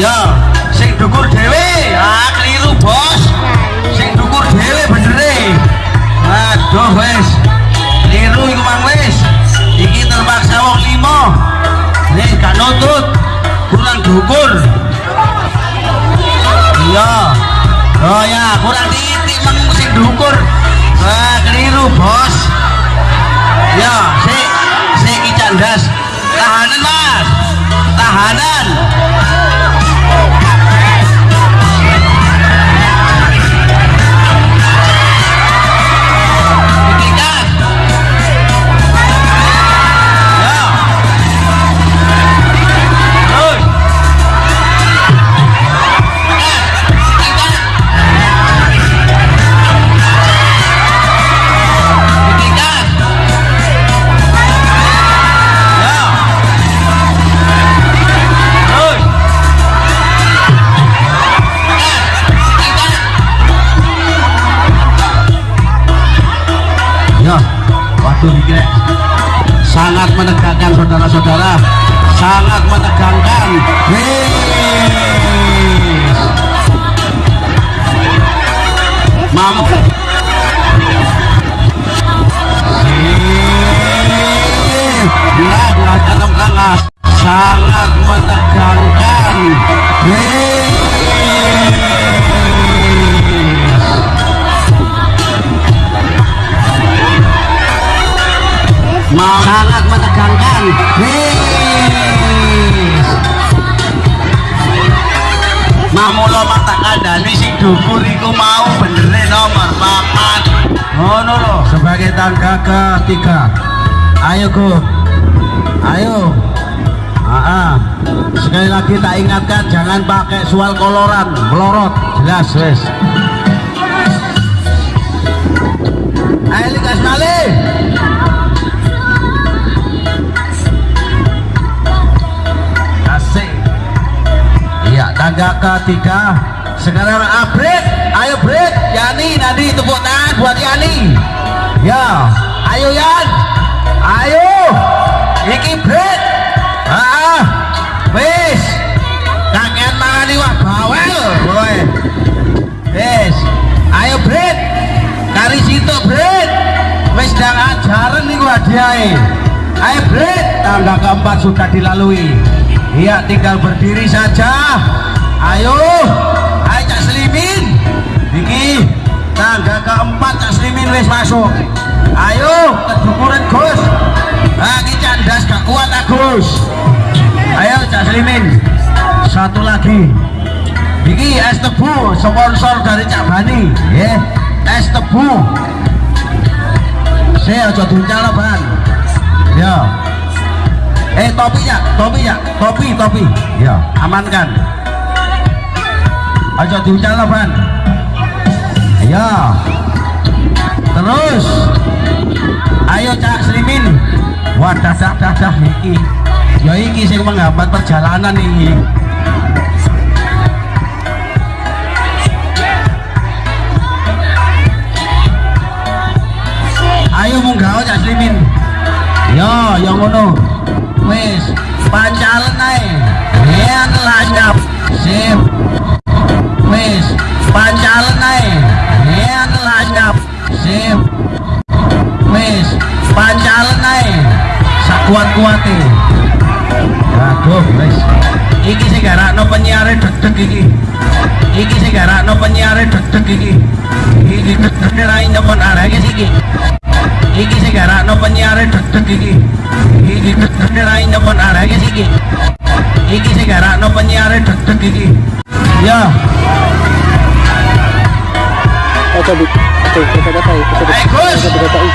ya sing dukur dewe, ah keliru bos. Sing dukur dewe bener deh. aduh wes. Keliru iku mang wes. Iki terpaksa wong limo nek gak nutut kurang dukur iya. Oh ya kurang titik mang sing dukur ah keliru bos. Ya si si iki tahanan mas. Tahanan. Menegangkan saudara-saudara, sangat menegangkan. Mampu. Sangat menegangkan. Wis. Dukur iku mau benerin nomor papat ngono lho. Sebagai tangga ketiga. Ayo go ayo. Ah. sekali lagi tak ingatkan jangan pakai sual koloran. Melorot. Jelas wes. Ayo likas malih Asik. Iya, tangga ketiga. Sekarang upgrade. Ayo break. Yani nanti tepuk tangan buat Yani. Ya, ayo Yan. Ayo. Iki break. Ah, wis. Kakean mangani wah bawel. Boy. Wis. Ayo break. Kari situ break. Wis ndang ajaran niku hadiahe. Ayo break. Tangga keempat sudah dilalui. Iya, tinggal berdiri saja. Ayo. Ayo Cak Slimin. Iki tangga keempat Cak Slimin wis masuk. Ayo, kedukuran Gus. Ah, iki candas gak kuat Agus. Ayo Cak Slimin. Satu lagi. Iki es tebu sponsor dari Cak Bani, ya. Es tebu. Saya aja duncal ban. Ya. Eh topinya, topinya, topi, topi. Ya, amankan. Aja diucal ban. Ya. Terus. Ayo Cak Slimin. Wah, dah dah dah iki. Ya iki sing menghambat perjalanan iki. Sakuat-kuate. Aduh, wis. Iki sing garakno penyiare deg-deg iki. Iki sing garakno penyiare deg-deg iki. Iki deg-deg ra nyepon arek iki. Iki sing garakno penyiare deg-deg iki. Iki deg-deg ra nyepon arek iki. Iki sing garakno penyiare deg-deg iki. Ya, Oke, Bu. Oke, kita kata ya. Kita Ayo,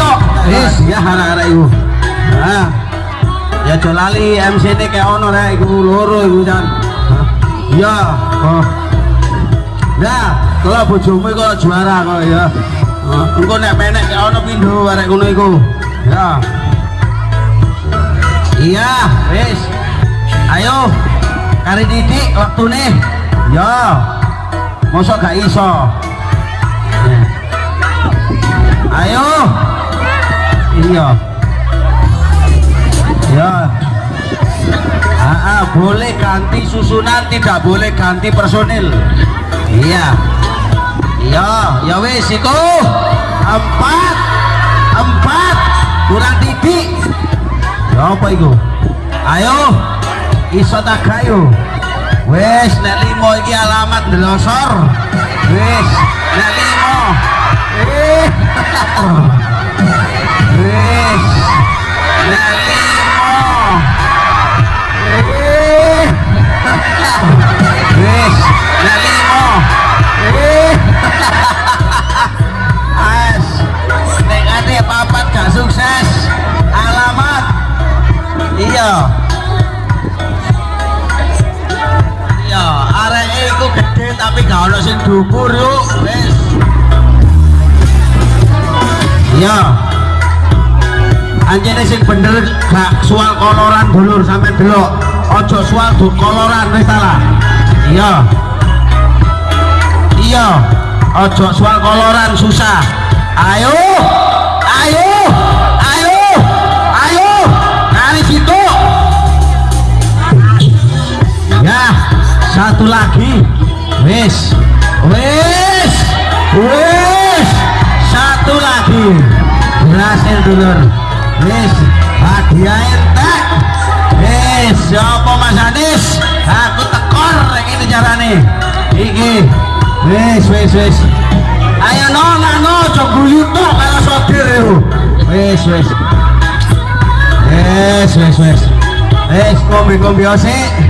tok wis ya arek-arek iku nah ya aja lali MC ini kayak ono rek iku loro iku jan iya oh Nah, kalau bojomu kok juara kok ya. Oh, engko nek menek kayak ono pindho arek ngono iku. Ya. Iya, wis. Ayo. Kari didik waktune. Ya. Mosok gak iso. Ya. Ayo. Iya. Ya. Ah, ah, boleh ganti susunan, tidak boleh ganti personil. Iya. Iya, ya wis iku. Empat. Empat. Kurang titik. Ya apa iku? Ayo. Iso gayo. Wis nek limo iki alamat ndelosor. Wis nek limo. Eh. Iya, arek iku gede tapi gak ono sing dhuwur yuk. Wis. Iya. Anjene sing bener gak soal koloran dulur sampe delok. Ojo soal du koloran wis salah. Iya. Iya. Ojo soal koloran susah. Ayo. Satu lagi. Wis. Wis. Wis. Satu lagi. Berhasil dulur. Wis. Hadiah entek. Wis, siapa Mas Anis? Aku tekor ini carane. Iki. Wis, wis, wis. Ayo no, no, coba tok kalau sopir yo. Wis, wis. Wis, wis, wis. Wis, kombi-kombi sik.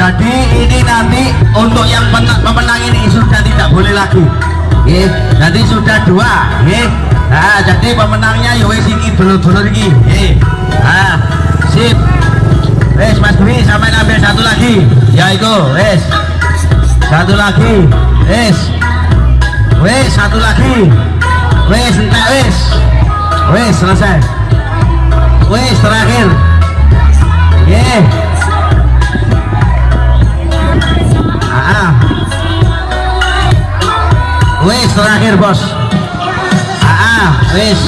Ya. Jadi ini nanti untuk yang pemenang ini sudah tidak boleh lagi. Nggih, jadi sudah dua. Nggih. Nah, jadi pemenangnya ya wis iki dulur-dulur iki. Nggih. Nah, sip. Wes Mas Dwi sampai ambil satu lagi. Ya itu, wes. Satu lagi. Wes. Wes satu lagi. Wes entek wes. Wes selesai. Wes terakhir. Ye. Bos. Ah, wes.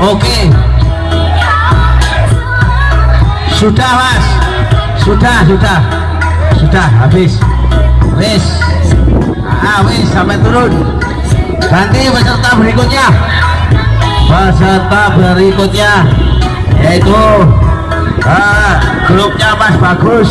Oke. Sudah mas. Sudah, sudah. Sudah, habis. Wis. Ah, wis, sampai turun. Ganti peserta berikutnya. Peserta berikutnya Yaitu ah, Grupnya Mas Bagus